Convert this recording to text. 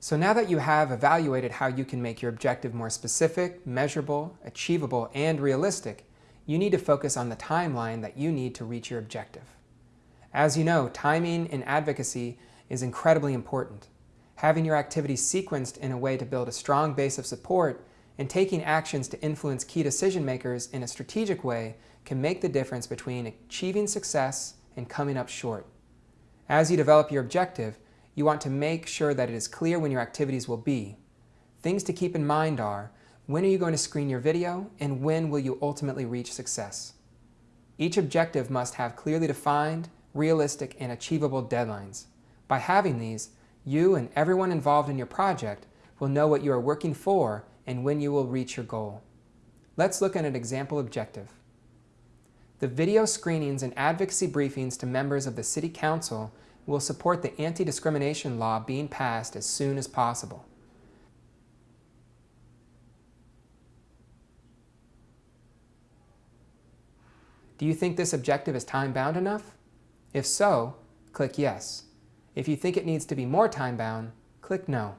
So now that you have evaluated how you can make your objective more specific, measurable, achievable, and realistic, you need to focus on the timeline that you need to reach your objective. As you know, timing in advocacy is incredibly important. Having your activities sequenced in a way to build a strong base of support and taking actions to influence key decision makers in a strategic way can make the difference between achieving success and coming up short. As you develop your objective, you want to make sure that it is clear when your activities will be. Things to keep in mind are, when are you going to screen your video, and when will you ultimately reach success? Each objective must have clearly defined, realistic, and achievable deadlines. By having these, you and everyone involved in your project will know what you are working for and when you will reach your goal. Let's look at an example objective. The video screenings and advocacy briefings to members of the City Council will support the anti-discrimination law being passed as soon as possible. Do you think this objective is time-bound enough? If so, click Yes. If you think it needs to be more time-bound, click No.